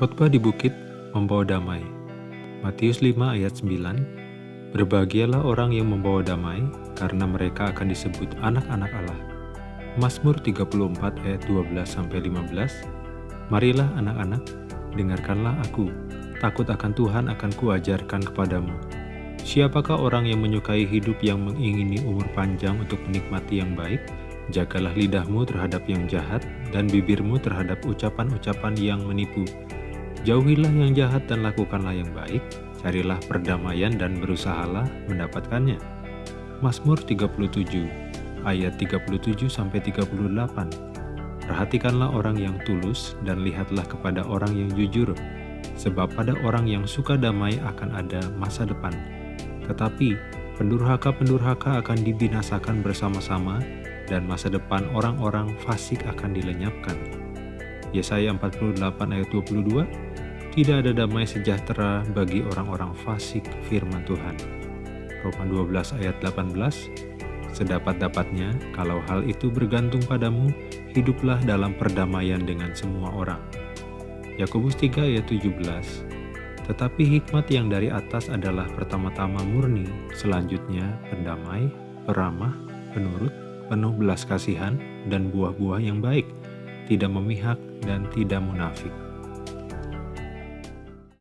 Khotbah di bukit membawa damai. Matius 5 ayat 9 Berbahagialah orang yang membawa damai, karena mereka akan disebut anak-anak Allah. Mazmur 34 ayat 12-15 Marilah anak-anak, dengarkanlah aku, takut akan Tuhan akan kuajarkan kepadamu. Siapakah orang yang menyukai hidup yang mengingini umur panjang untuk menikmati yang baik? Jagalah lidahmu terhadap yang jahat, dan bibirmu terhadap ucapan-ucapan yang menipu. Jauhilah yang jahat dan lakukanlah yang baik, carilah perdamaian dan berusahalah mendapatkannya. Mazmur 37 ayat 37-38 Perhatikanlah orang yang tulus dan lihatlah kepada orang yang jujur, sebab pada orang yang suka damai akan ada masa depan. Tetapi pendurhaka-pendurhaka akan dibinasakan bersama-sama dan masa depan orang-orang fasik akan dilenyapkan. Yesaya 48 ayat 22 tidak ada damai sejahtera bagi orang-orang fasik firman Tuhan. Roma 12 ayat 18 Sedapat-dapatnya, kalau hal itu bergantung padamu, hiduplah dalam perdamaian dengan semua orang. Yakobus 3 ayat 17 Tetapi hikmat yang dari atas adalah pertama-tama murni, selanjutnya pendamai, peramah, penurut, penuh belas kasihan, dan buah-buah yang baik, tidak memihak dan tidak munafik